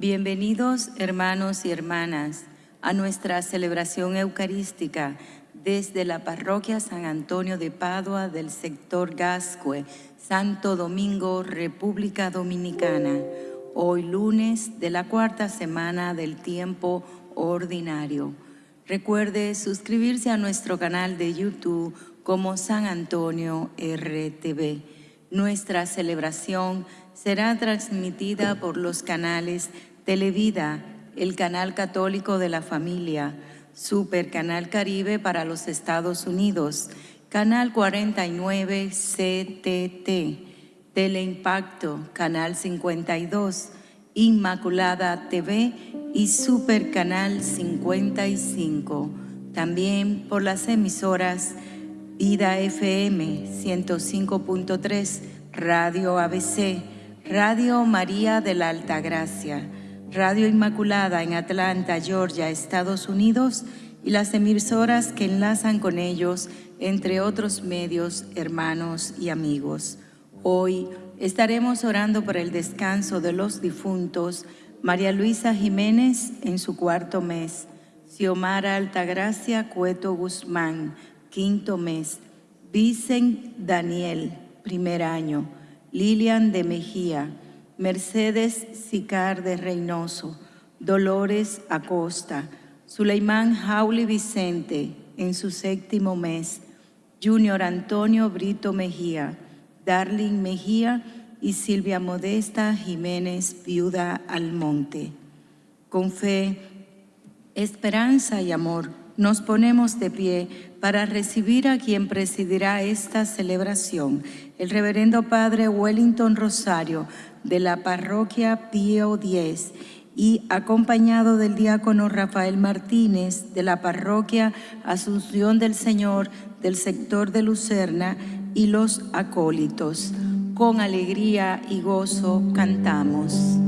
Bienvenidos hermanos y hermanas a nuestra celebración eucarística desde la parroquia San Antonio de Padua del sector Gascue, Santo Domingo, República Dominicana, hoy lunes de la cuarta semana del tiempo ordinario. Recuerde suscribirse a nuestro canal de YouTube como San Antonio RTV. Nuestra celebración será transmitida por los canales Televida, el canal católico de la familia, Super Canal Caribe para los Estados Unidos, Canal 49 CTT, Teleimpacto, Canal 52, Inmaculada TV y Super Canal 55. También por las emisoras Vida FM 105.3, Radio ABC, Radio María de la Altagracia, Radio Inmaculada en Atlanta, Georgia, Estados Unidos y las emisoras que enlazan con ellos, entre otros medios, hermanos y amigos. Hoy estaremos orando por el descanso de los difuntos María Luisa Jiménez en su cuarto mes, Xiomara Altagracia Cueto Guzmán, quinto mes, Vicen Daniel, primer año, Lilian de Mejía, Mercedes Sicar de Reynoso, Dolores Acosta, Suleimán Jauli Vicente en su séptimo mes, Junior Antonio Brito Mejía, Darling Mejía y Silvia Modesta Jiménez Viuda Almonte. Con fe, esperanza y amor, nos ponemos de pie para recibir a quien presidirá esta celebración, el reverendo Padre Wellington Rosario, de la parroquia Pío X y acompañado del diácono Rafael Martínez de la parroquia Asunción del Señor del sector de Lucerna y los acólitos. Con alegría y gozo cantamos.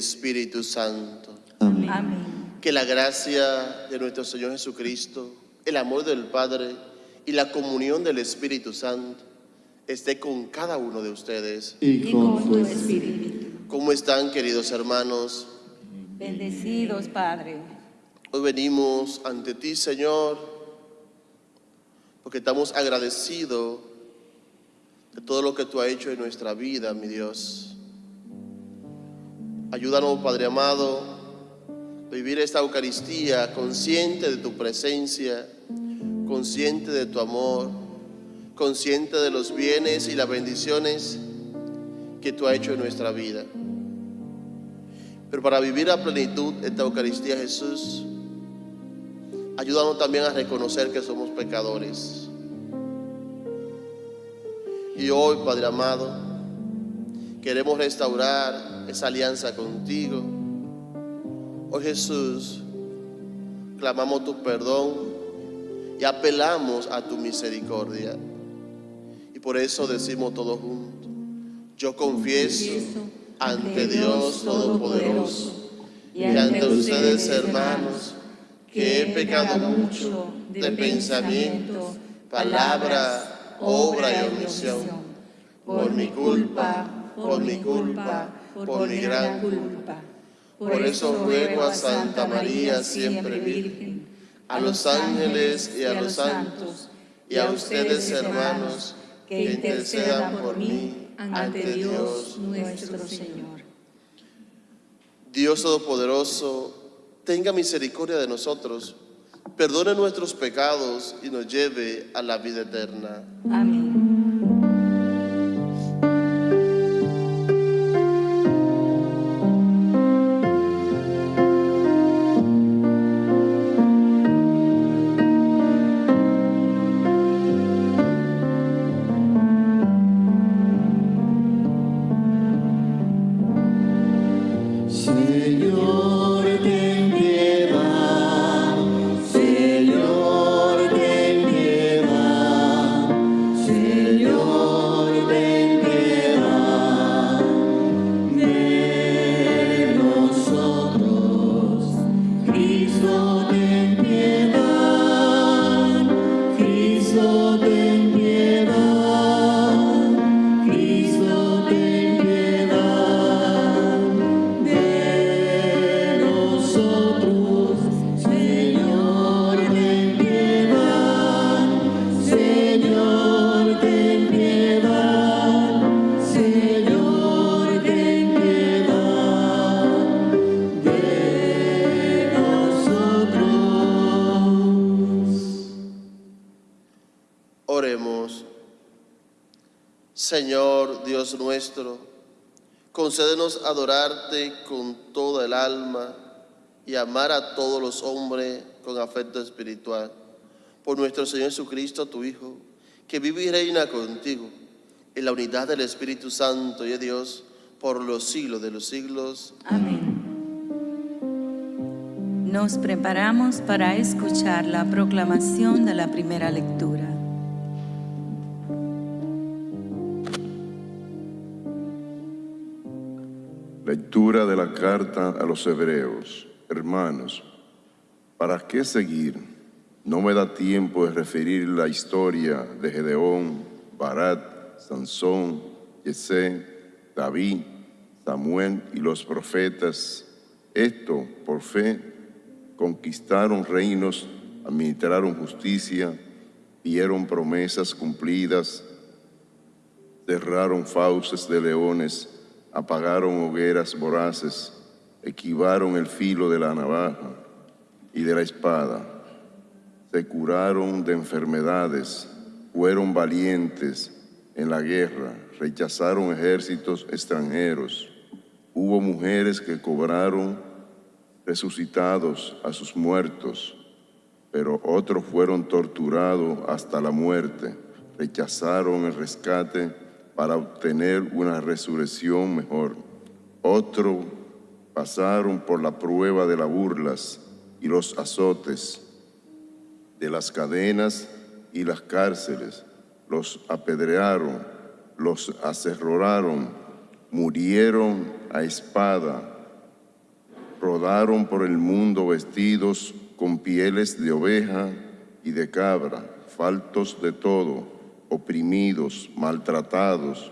Espíritu Santo. Amén. Que la gracia de nuestro Señor Jesucristo, el amor del Padre y la comunión del Espíritu Santo esté con cada uno de ustedes. Y con tu Espíritu. ¿Cómo están, queridos hermanos? Bendecidos, Padre. Hoy venimos ante ti, Señor, porque estamos agradecidos de todo lo que tú has hecho en nuestra vida, mi Dios. Ayúdanos, Padre amado, a vivir esta Eucaristía consciente de tu presencia, consciente de tu amor, consciente de los bienes y las bendiciones que tú has hecho en nuestra vida. Pero para vivir a plenitud esta Eucaristía, Jesús, ayúdanos también a reconocer que somos pecadores. Y hoy, Padre amado, queremos restaurar esa alianza contigo. Oh Jesús, clamamos tu perdón y apelamos a tu misericordia. Y por eso decimos todos juntos, yo confieso ante Dios Todopoderoso y ante ustedes hermanos que he pecado mucho de pensamiento, palabra, obra y omisión. Por mi culpa, por mi culpa, por mi gran culpa. Por eso ruego a Santa María, siempre Virgen, a los ángeles y a los santos, y a ustedes, hermanos, que intercedan por mí ante Dios nuestro Señor. Dios Todopoderoso, tenga misericordia de nosotros, perdone nuestros pecados y nos lleve a la vida eterna. Amén. Adorarte con toda el alma y amar a todos los hombres con afecto espiritual. Por nuestro Señor Jesucristo, tu Hijo, que vive y reina contigo en la unidad del Espíritu Santo y de Dios por los siglos de los siglos. Amén. Nos preparamos para escuchar la proclamación de la primera lectura. Lectura de la carta a los hebreos. Hermanos, ¿para qué seguir? No me da tiempo de referir la historia de Gedeón, Barat, Sansón, Yesé, David, Samuel y los profetas. Esto, por fe, conquistaron reinos, administraron justicia, vieron promesas cumplidas, cerraron fauces de leones, apagaron hogueras voraces, esquivaron el filo de la navaja y de la espada, se curaron de enfermedades, fueron valientes en la guerra, rechazaron ejércitos extranjeros. Hubo mujeres que cobraron resucitados a sus muertos, pero otros fueron torturados hasta la muerte, rechazaron el rescate para obtener una resurrección mejor. Otros pasaron por la prueba de las burlas y los azotes, de las cadenas y las cárceles, los apedrearon, los aserroraron, murieron a espada, rodaron por el mundo vestidos con pieles de oveja y de cabra, faltos de todo, oprimidos, maltratados.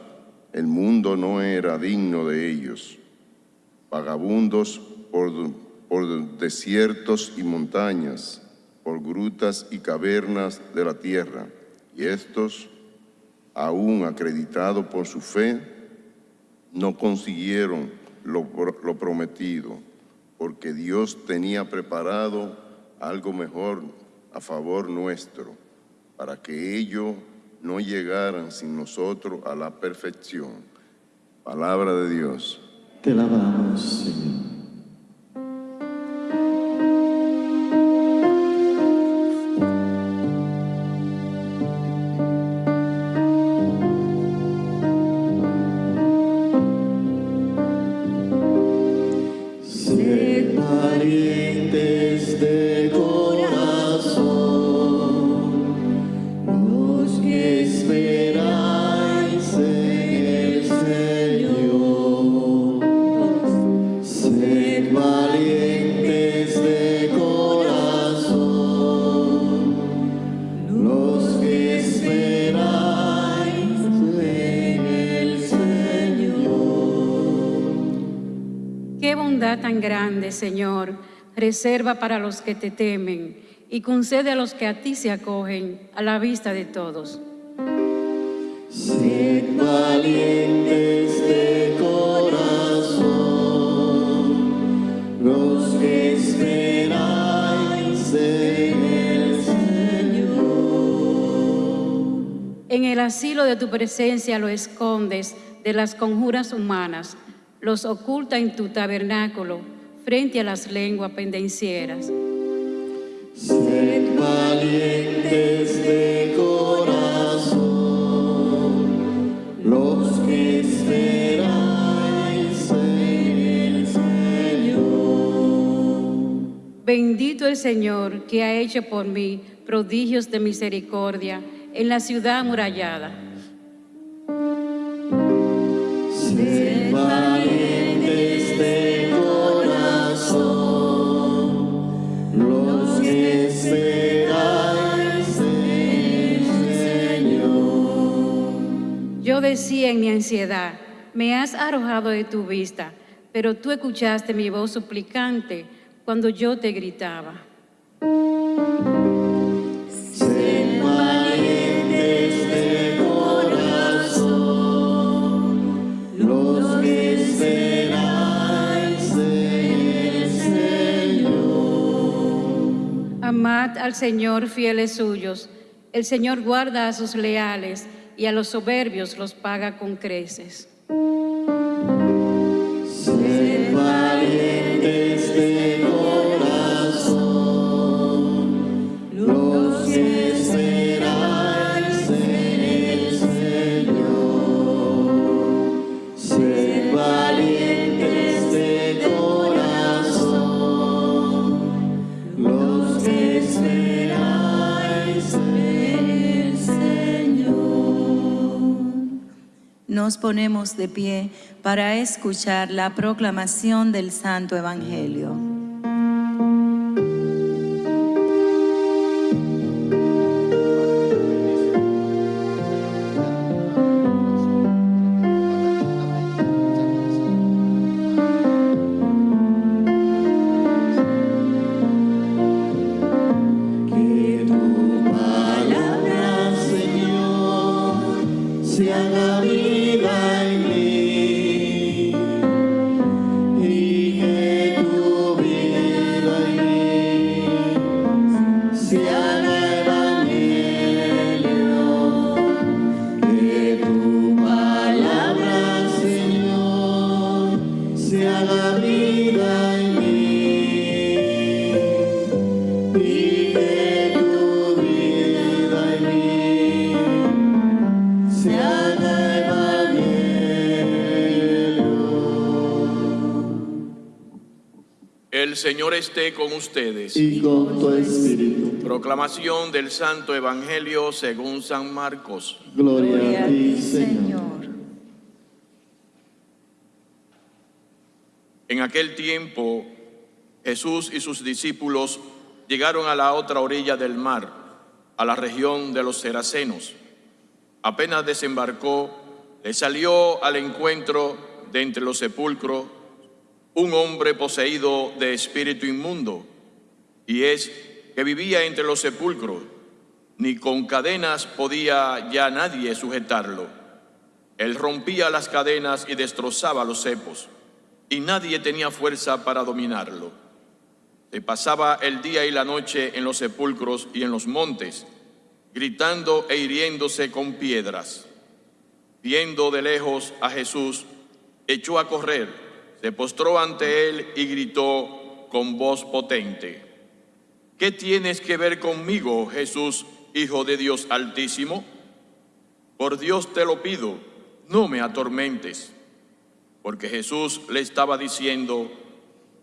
El mundo no era digno de ellos. Vagabundos por, por desiertos y montañas, por grutas y cavernas de la tierra. Y estos, aún acreditados por su fe, no consiguieron lo, lo prometido, porque Dios tenía preparado algo mejor a favor nuestro, para que ellos no llegaran sin nosotros a la perfección. Palabra de Dios. Te alabamos, Señor. Parientes de Señor, reserva para los que te temen y concede a los que a ti se acogen a la vista de todos. Sed valientes de corazón, los que esperáis en el Señor. En el asilo de tu presencia lo escondes de las conjuras humanas, los oculta en tu tabernáculo frente a las lenguas pendencieras. Sed valientes de corazón, los que esperáis en el Señor. Bendito el Señor que ha hecho por mí prodigios de misericordia en la ciudad amurallada. Sed decía en mi ansiedad, me has arrojado de tu vista, pero tú escuchaste mi voz suplicante cuando yo te gritaba. Amad al Señor fieles suyos. El Señor guarda a sus leales y a los soberbios los paga con creces. Nos ponemos de pie para escuchar la proclamación del Santo Evangelio. Señor esté con ustedes. Y con tu espíritu. Proclamación del Santo Evangelio según San Marcos. Gloria a ti, Señor. En aquel tiempo, Jesús y sus discípulos llegaron a la otra orilla del mar, a la región de los Seracenos. Apenas desembarcó, le salió al encuentro de entre los sepulcros un hombre poseído de espíritu inmundo, y es que vivía entre los sepulcros, ni con cadenas podía ya nadie sujetarlo. Él rompía las cadenas y destrozaba los cepos, y nadie tenía fuerza para dominarlo. Se pasaba el día y la noche en los sepulcros y en los montes, gritando e hiriéndose con piedras. Viendo de lejos a Jesús, echó a correr, se postró ante él y gritó con voz potente, ¿qué tienes que ver conmigo, Jesús, Hijo de Dios Altísimo? Por Dios te lo pido, no me atormentes. Porque Jesús le estaba diciendo,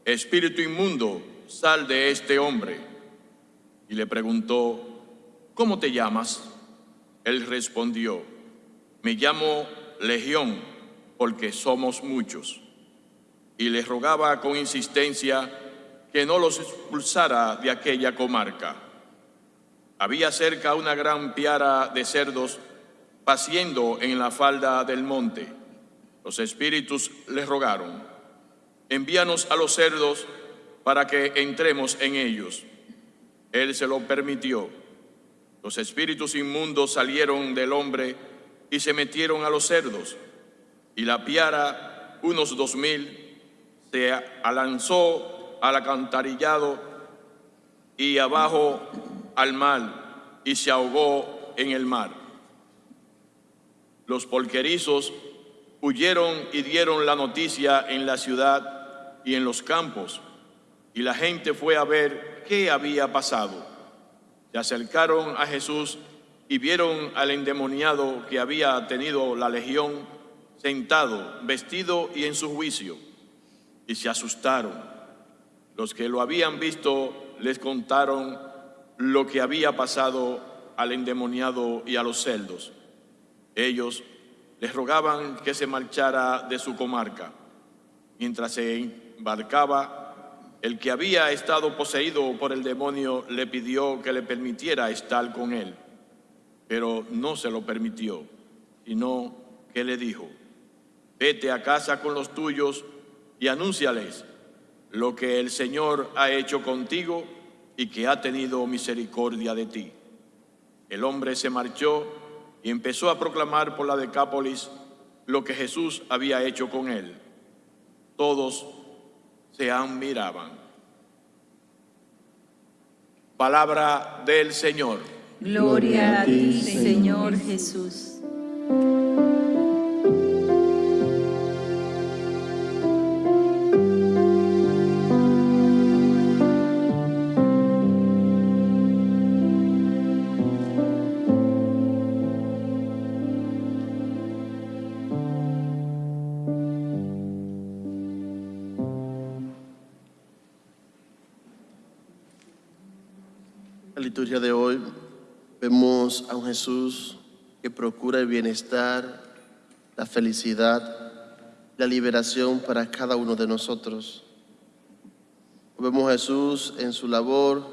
Espíritu inmundo, sal de este hombre. Y le preguntó, ¿cómo te llamas? Él respondió, me llamo Legión, porque somos muchos. Y le rogaba con insistencia que no los expulsara de aquella comarca. Había cerca una gran piara de cerdos paciendo en la falda del monte. Los espíritus le rogaron, envíanos a los cerdos para que entremos en ellos. Él se lo permitió. Los espíritus inmundos salieron del hombre y se metieron a los cerdos. Y la piara, unos dos mil, se alanzó al acantarillado y abajo al mar y se ahogó en el mar. Los polquerizos huyeron y dieron la noticia en la ciudad y en los campos, y la gente fue a ver qué había pasado. Se acercaron a Jesús y vieron al endemoniado que había tenido la legión sentado, vestido y en su juicio, y se asustaron. Los que lo habían visto les contaron lo que había pasado al endemoniado y a los celdos. Ellos les rogaban que se marchara de su comarca. Mientras se embarcaba, el que había estado poseído por el demonio le pidió que le permitiera estar con él, pero no se lo permitió, sino que le dijo, vete a casa con los tuyos y anúnciales lo que el Señor ha hecho contigo y que ha tenido misericordia de ti. El hombre se marchó y empezó a proclamar por la Decápolis lo que Jesús había hecho con él. Todos se admiraban. Palabra del Señor. Gloria a ti, Señor Jesús. A un Jesús que procura el bienestar, la felicidad, la liberación para cada uno de nosotros. Vemos a Jesús en su labor,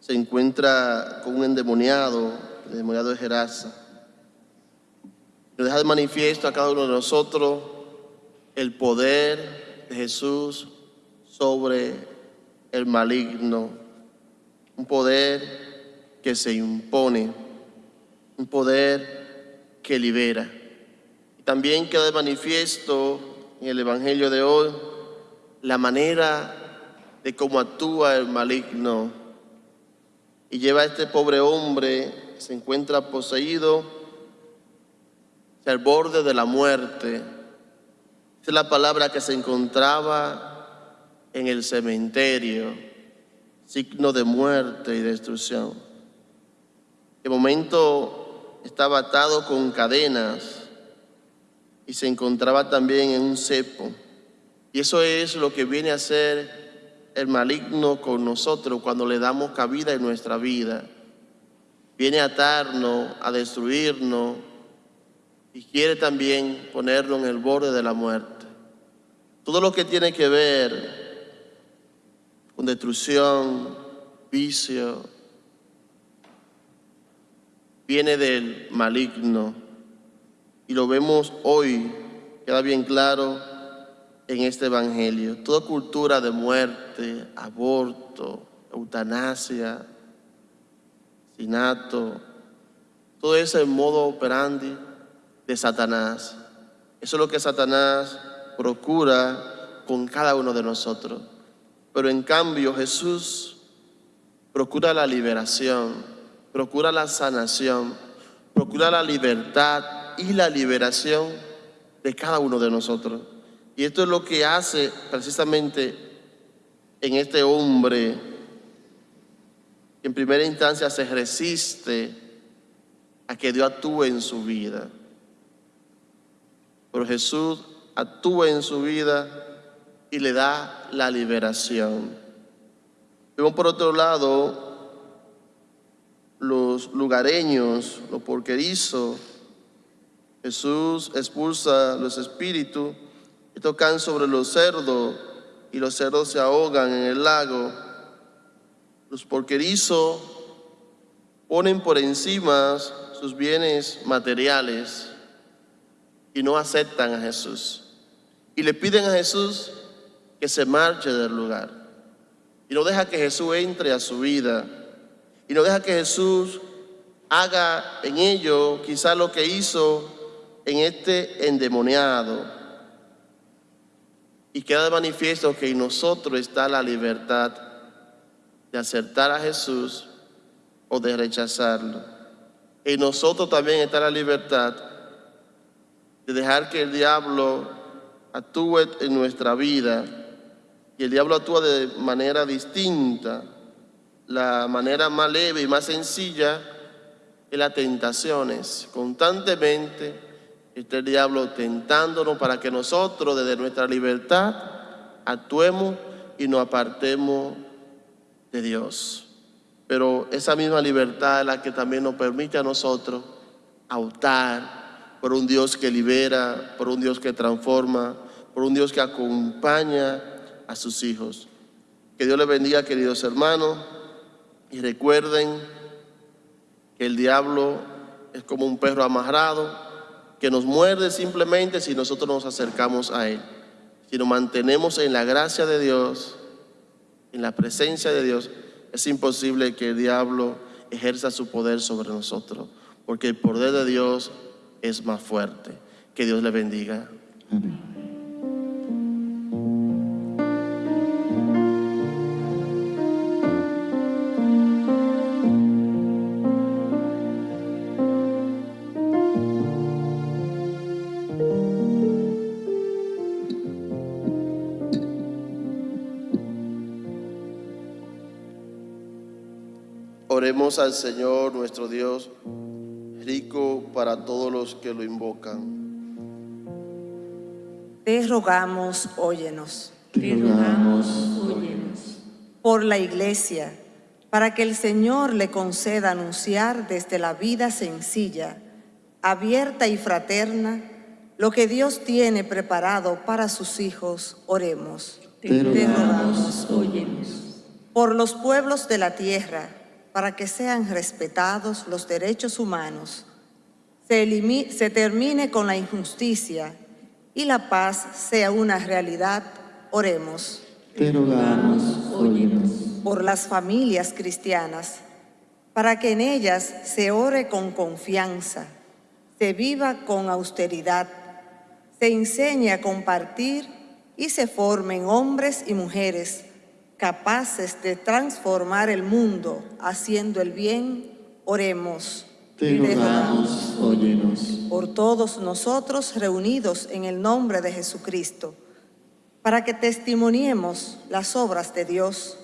se encuentra con un endemoniado, el endemoniado de Gerasa. Nos deja de manifiesto a cada uno de nosotros el poder de Jesús sobre el maligno un poder que se impone, un poder que libera. También queda de manifiesto en el Evangelio de hoy la manera de cómo actúa el maligno y lleva a este pobre hombre se encuentra poseído al borde de la muerte. Esa es la palabra que se encontraba en el cementerio signo de muerte y destrucción. De momento estaba atado con cadenas y se encontraba también en un cepo. Y eso es lo que viene a hacer el maligno con nosotros cuando le damos cabida en nuestra vida. Viene a atarnos, a destruirnos y quiere también ponernos en el borde de la muerte. Todo lo que tiene que ver con destrucción, vicio, viene del maligno. Y lo vemos hoy, queda bien claro en este Evangelio. Toda cultura de muerte, aborto, eutanasia, asesinato, todo ese modo operandi de Satanás. Eso es lo que Satanás procura con cada uno de nosotros. Pero en cambio Jesús procura la liberación, procura la sanación, procura la libertad y la liberación de cada uno de nosotros. Y esto es lo que hace precisamente en este hombre que en primera instancia se resiste a que Dios actúe en su vida. Pero Jesús actúa en su vida y le da la liberación. Vemos por otro lado los lugareños, los porquerizos. Jesús expulsa los espíritus y tocan sobre los cerdos y los cerdos se ahogan en el lago. Los porquerizos ponen por encima sus bienes materiales y no aceptan a Jesús. Y le piden a Jesús que se marche del lugar. y no deja que Jesús entre a su vida y no deja que Jesús haga en ello quizá lo que hizo en este endemoniado. Y queda de manifiesto que en nosotros está la libertad de acertar a Jesús o de rechazarlo. En nosotros también está la libertad de dejar que el diablo actúe en nuestra vida. Y el diablo actúa de manera distinta. La manera más leve y más sencilla es las tentaciones. Constantemente está el diablo tentándonos para que nosotros desde nuestra libertad actuemos y nos apartemos de Dios. Pero esa misma libertad es la que también nos permite a nosotros optar por un Dios que libera, por un Dios que transforma, por un Dios que acompaña a sus hijos. Que Dios les bendiga, queridos hermanos, y recuerden que el diablo es como un perro amarrado que nos muerde simplemente si nosotros nos acercamos a él. Si nos mantenemos en la gracia de Dios, en la presencia de Dios, es imposible que el diablo ejerza su poder sobre nosotros, porque el poder de Dios es más fuerte. Que Dios le bendiga. Al Señor nuestro Dios, rico para todos los que lo invocan. Te rogamos, óyenos, Te rogamos, óyenos. por la Iglesia, para que el Señor le conceda anunciar desde la vida sencilla, abierta y fraterna, lo que Dios tiene preparado para sus hijos, oremos. Te rogamos, Por los pueblos de la tierra, para que sean respetados los derechos humanos, se, termine con la injusticia y la paz sea una realidad, oremos. Te rogamos, óyenos. por las familias cristianas, para que en ellas se ore con confianza, se viva con austeridad, se enseñe a compartir y se formen hombres y mujeres capaces de transformar el mundo haciendo el bien, oremos. Te rogamos, óyenos. por todos nosotros reunidos en el nombre de Jesucristo, para que testimoniemos las obras de Dios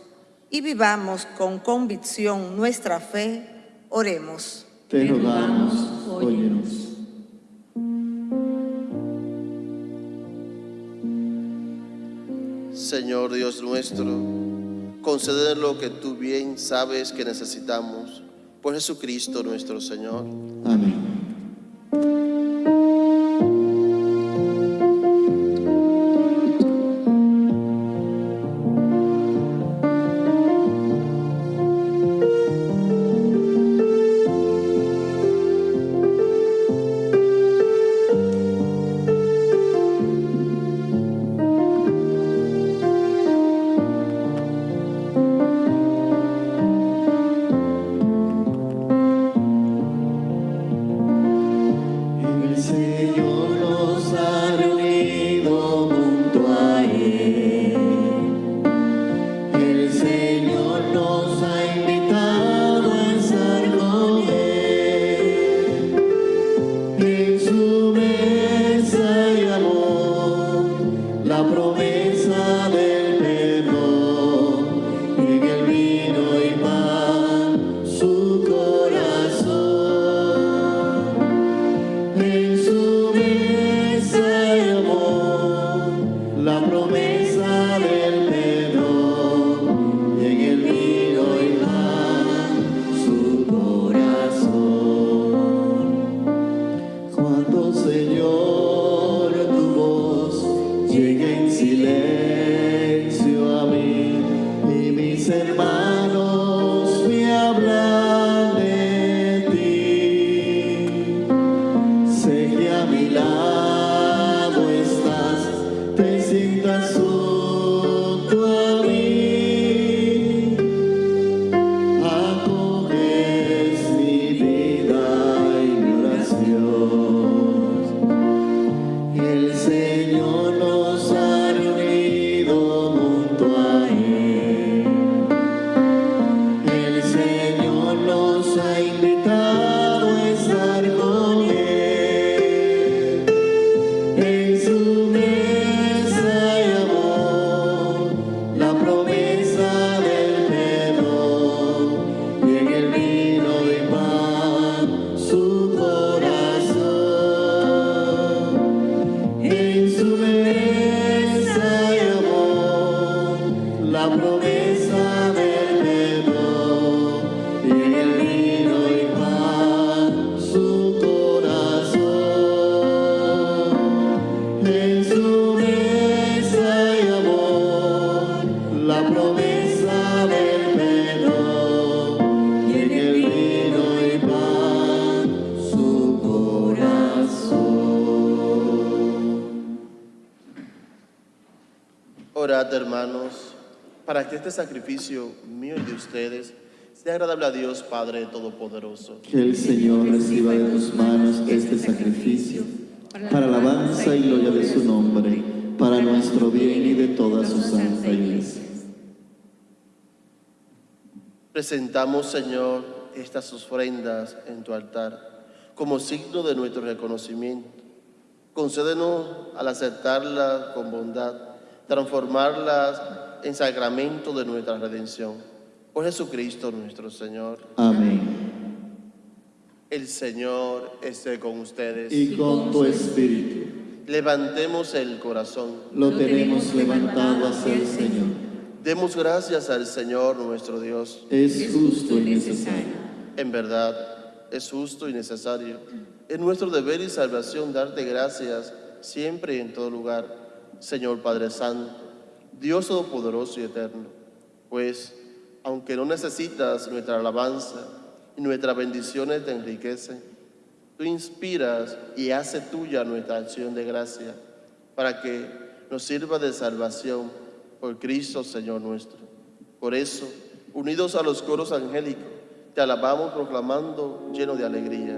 y vivamos con convicción nuestra fe, oremos. Te rogamos, óyenos. Señor Dios nuestro, conceder lo que tú bien sabes que necesitamos. Por Jesucristo nuestro Señor. Amén. said, my hermanos, para que este sacrificio mío y de ustedes sea agradable a Dios Padre Todopoderoso. Que el Señor reciba de tus manos este sacrificio para alabanza y gloria de su nombre, para nuestro bien y de toda su santa iglesia. Presentamos, Señor, estas ofrendas en tu altar como signo de nuestro reconocimiento. Concédenos al aceptarlas con bondad, transformarlas en sacramento de nuestra redención. Por Jesucristo nuestro Señor. Amén. El Señor esté con ustedes. Y con tu espíritu Levantemos el corazón. lo tenemos levantado hacia el Señor. Demos gracias al Señor nuestro Dios. Es justo y necesario. En verdad, es justo y necesario. Es nuestro deber y salvación darte gracias siempre y en todo lugar, Señor Padre Santo, Dios Todopoderoso y Eterno. Pues, aunque no necesitas nuestra alabanza y nuestras bendiciones te enriquecen, tú inspiras y hace tuya nuestra acción de gracia para que nos sirva de salvación por Cristo Señor nuestro. Por eso, unidos a los coros angélicos, te alabamos proclamando lleno de alegría.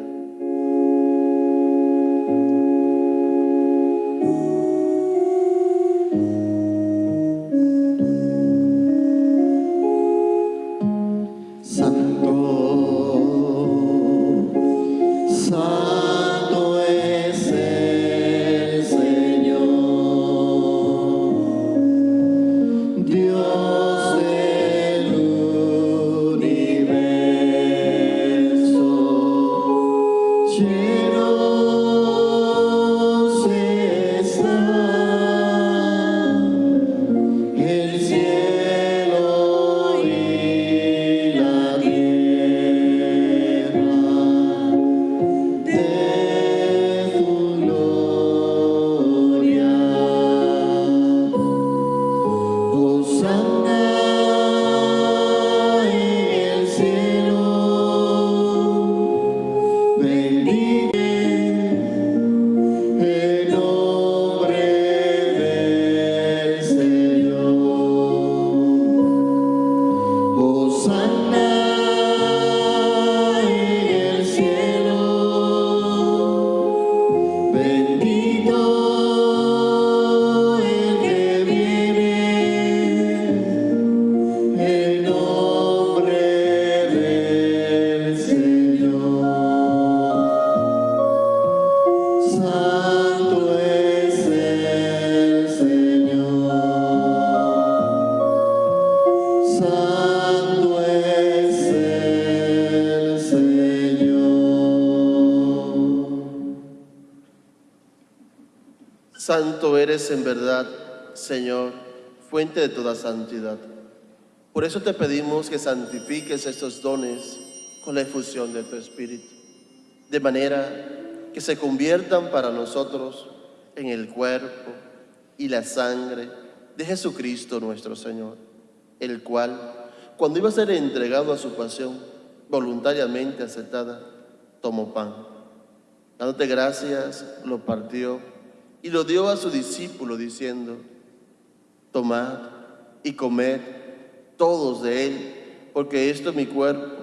Eres en verdad, Señor, fuente de toda santidad. Por eso te pedimos que santifiques estos dones con la efusión de tu Espíritu, de manera que se conviertan para nosotros en el cuerpo y la sangre de Jesucristo nuestro Señor, el cual, cuando iba a ser entregado a su pasión, voluntariamente aceptada, tomó pan. Dándote gracias, lo partió y lo dio a su discípulo diciendo, tomad y comed todos de él, porque esto es mi cuerpo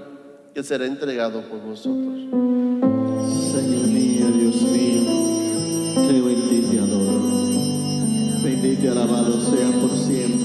que será entregado por vosotros. Señor mío, Dios mío, creo en ti te adoro. Bendito y alabado sea por siempre,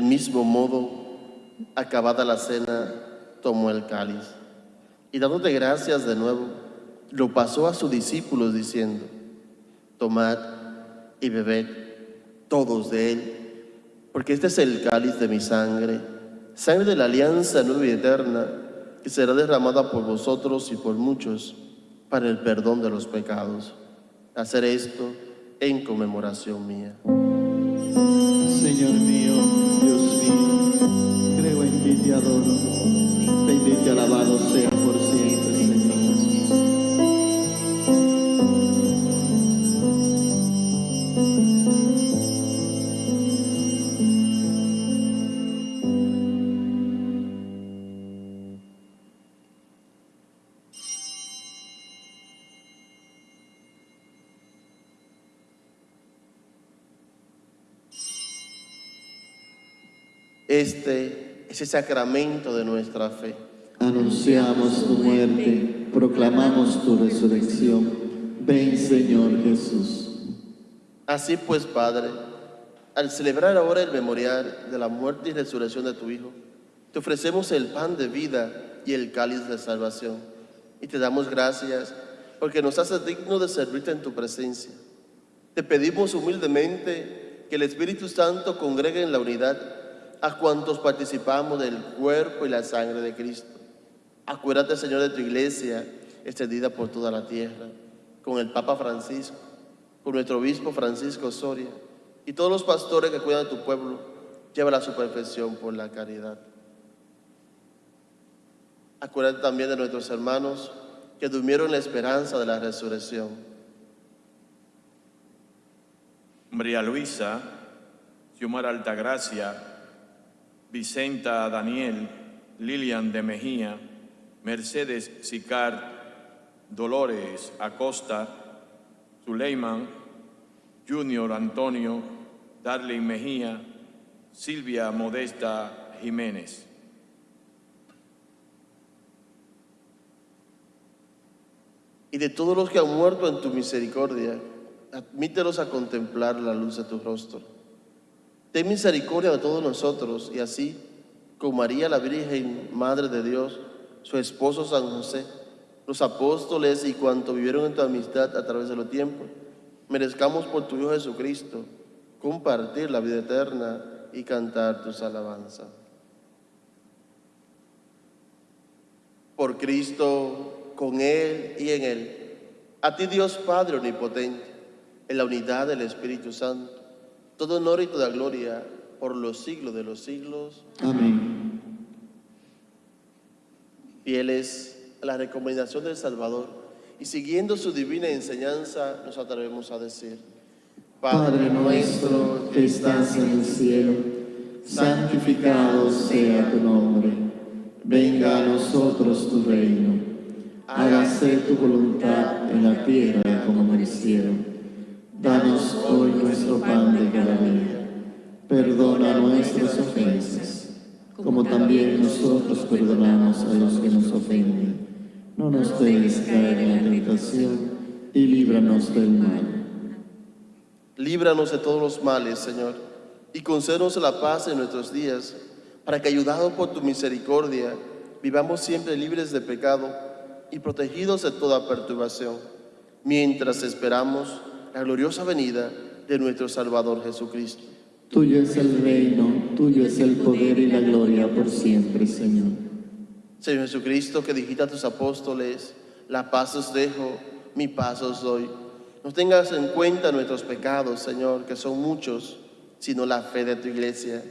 Del mismo modo, acabada la cena, tomó el cáliz y dándote gracias de nuevo, lo pasó a sus discípulos diciendo, tomad y bebed todos de él, porque este es el cáliz de mi sangre, sangre de la alianza nueva y eterna, que será derramada por vosotros y por muchos para el perdón de los pecados. Hacer esto en conmemoración mía. Señor mío, Bendito Bendito y alabado sea por siempre, Señor. Este es el sacramento de nuestra fe. Anunciamos tu muerte, proclamamos tu resurrección. Ven, Señor Jesús. Así pues, Padre, al celebrar ahora el memorial de la muerte y resurrección de tu Hijo, te ofrecemos el pan de vida y el cáliz de salvación. Y te damos gracias porque nos haces digno de servirte en tu presencia. Te pedimos humildemente que el Espíritu Santo congregue en la unidad a cuantos participamos del cuerpo y la sangre de Cristo. Acuérdate, Señor, de tu iglesia extendida por toda la tierra, con el Papa Francisco, con nuestro obispo Francisco Soria y todos los pastores que cuidan de tu pueblo, llévala a su perfección por la caridad. Acuérdate también de nuestros hermanos que durmieron en la esperanza de la resurrección. María Luisa, Xiomara Altagracia, Vicenta Daniel, Lilian de Mejía, Mercedes Sicar, Dolores Acosta, Suleiman, Junior Antonio, Darlene Mejía, Silvia Modesta Jiménez. Y de todos los que han muerto en tu misericordia, admítelos a contemplar la luz de tu rostro. Ten misericordia de todos nosotros y así, con María la Virgen, Madre de Dios, su esposo San José, los apóstoles y cuanto vivieron en tu amistad a través de los tiempos, merezcamos por tu Hijo Jesucristo compartir la vida eterna y cantar tus alabanzas. Por Cristo, con Él y en Él, a ti Dios Padre Omnipotente, en la unidad del Espíritu Santo, todo honor y toda gloria por los siglos de los siglos. Amén. Fieles a la recomendación del Salvador y siguiendo su divina enseñanza, nos atrevemos a decir, Padre nuestro que estás en el cielo, santificado sea tu nombre. Venga a nosotros tu reino. Hágase tu voluntad en la tierra como en el cielo. Danos hoy nuestro pan de cada día. Perdona nuestras ofensas, como también nosotros perdonamos a los que nos ofenden. No nos dejes caer en la tentación y líbranos del mal. líbranos de todos los males, Señor, y concédenos la paz en nuestros días, para que, ayudados por tu misericordia, vivamos siempre libres de pecado y protegidos de toda perturbación, mientras esperamos la gloriosa venida de nuestro Salvador Jesucristo. Tuyo es el reino, tuyo es el poder y la gloria por siempre, Señor. Señor Jesucristo, que dijiste a tus apóstoles, la paz os dejo, mi paz os doy. No tengas en cuenta nuestros pecados, Señor, que son muchos, sino la fe de tu iglesia.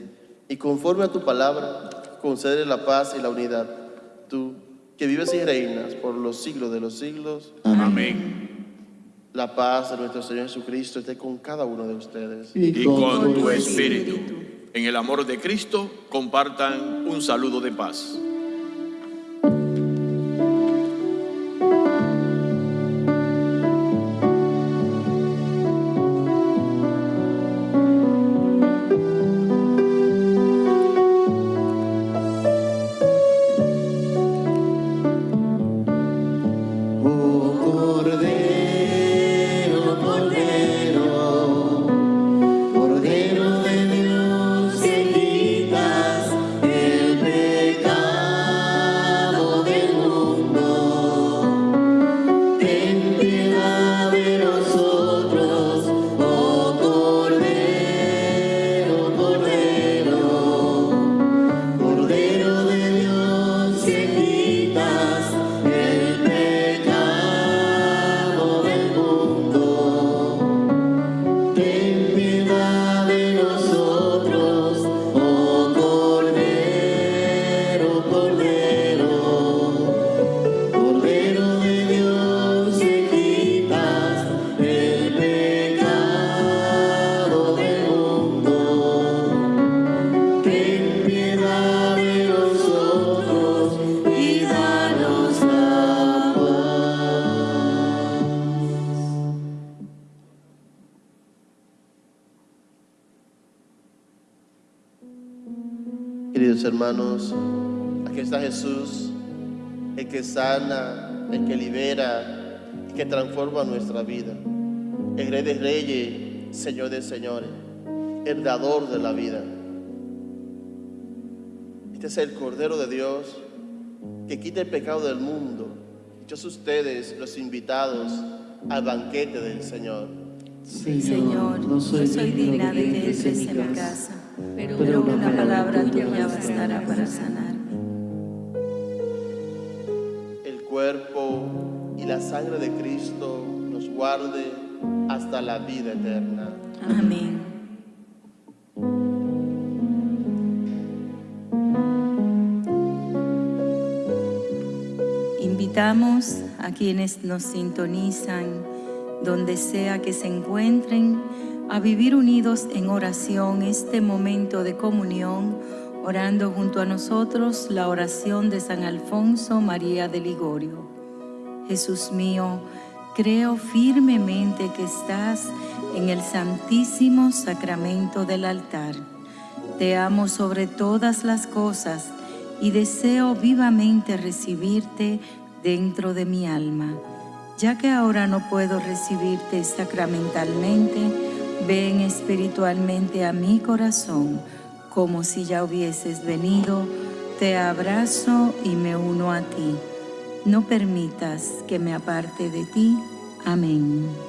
Y conforme a tu palabra, concede la paz y la unidad. Tú, que vives y reinas por los siglos de los siglos, Amén. La paz de nuestro Señor Jesucristo esté con cada uno de ustedes. Y con tu espíritu. En el amor de Cristo, compartan un saludo de paz. Sana, el que libera, el que transforma nuestra vida. El Rey de Reyes, Señor de Señores, el dador de la vida. Este es el Cordero de Dios que quita el pecado del mundo. Dichos ustedes, los invitados al banquete del Señor. Señor, no soy, digna de que entres en mi casa, pero una palabra tuya bastará para sanar. Cuerpo y la sangre de Cristo nos guarde hasta la vida eterna. Amén. Invitamos a quienes nos sintonizan, donde sea que se encuentren, a vivir unidos en oración este momento de comunión, orando junto a nosotros la oración de San Alfonso María de Ligorio. Jesús mío, creo firmemente que estás en el santísimo sacramento del altar. Te amo sobre todas las cosas y deseo vivamente recibirte dentro de mi alma. Ya que ahora no puedo recibirte sacramentalmente, ven espiritualmente a mi corazón, como si ya hubieses venido, te abrazo y me uno a ti. No permitas que me aparte de ti. Amén.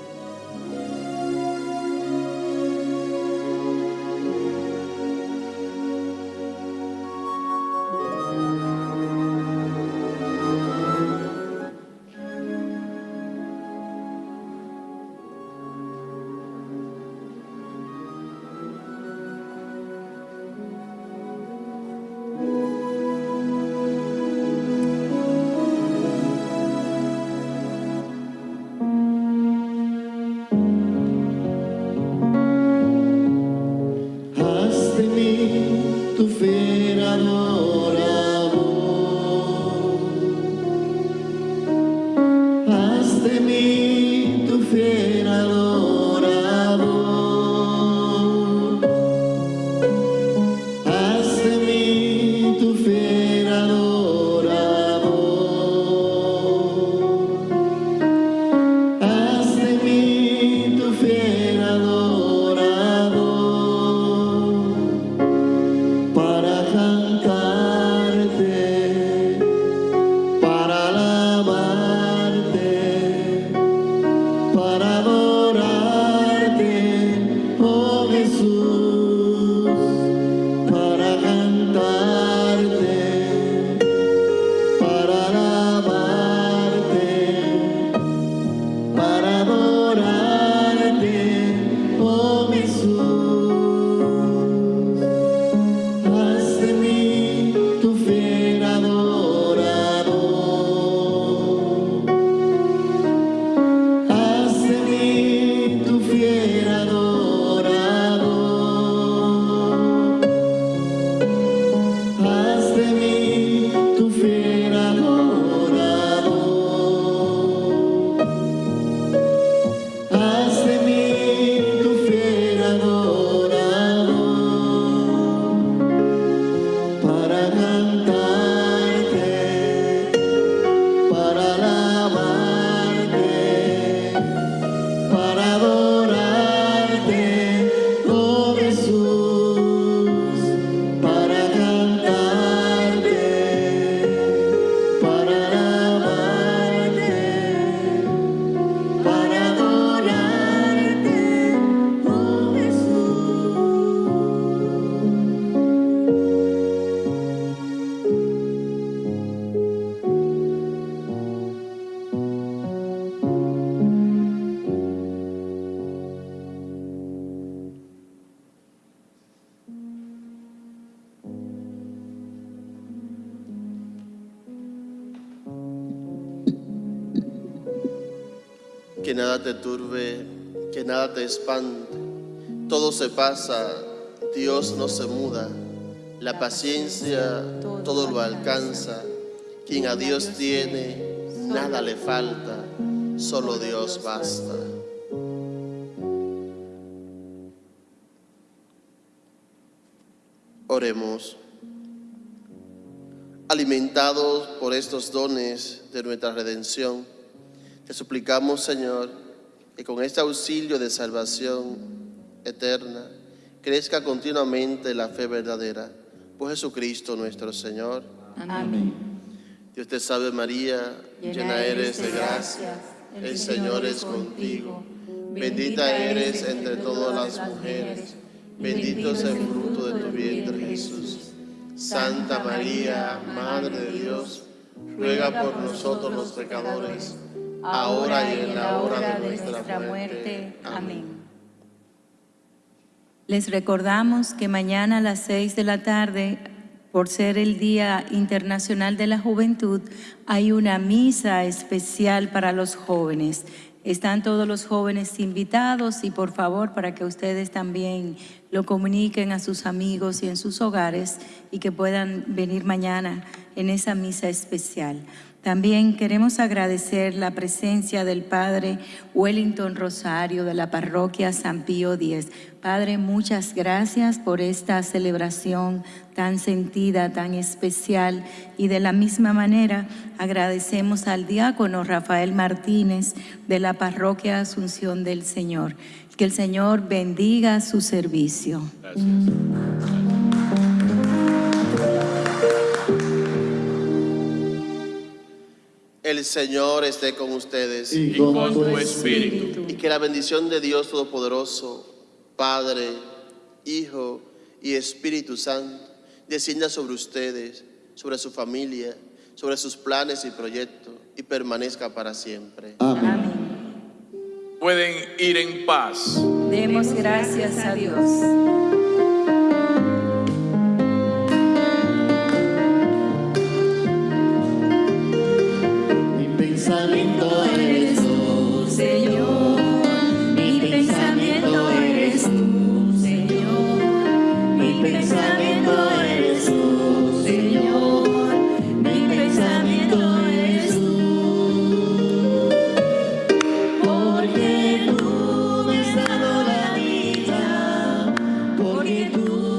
Te espante. Todo se pasa, Dios no se muda. La paciencia todo lo alcanza. Quien a Dios tiene, nada le falta. Solo Dios basta. Oremos. alimentados por estos dones de nuestra redención, te suplicamos, Señor, que con este auxilio de salvación eterna crezca continuamente la fe verdadera. Por Jesucristo nuestro Señor. Amén. Dios te salve María, llena eres de gracia, el Señor es contigo. Bendita eres entre todas las mujeres, bendito es el fruto de tu vientre Jesús. Santa María, Madre de Dios, ruega por nosotros los pecadores, ahora y en la hora de nuestra muerte. Amén. Les recordamos que mañana a las 6 de la tarde, por ser el Día Internacional de la Juventud, hay una misa especial para los jóvenes. Están todos los jóvenes invitados y por favor para que ustedes también lo comuniquen a sus amigos y en sus hogares y que puedan venir mañana en esa misa especial. También queremos agradecer la presencia del Padre Wellington Rosario de la parroquia San Pío X. Padre, muchas gracias por esta celebración tan sentida, tan especial. Y de la misma manera agradecemos al diácono Rafael Martínez de la parroquia Asunción del Señor. Que el Señor bendiga su servicio. El Señor esté con ustedes Y y con con tu tu espíritu. y que la bendición de Dios Todopoderoso, Padre, Hijo y Espíritu Santo, descienda sobre ustedes, sobre su familia, sobre sus planes y proyectos y permanezca para siempre. Amén. Pueden ir en paz. Demos gracias a Dios. Mi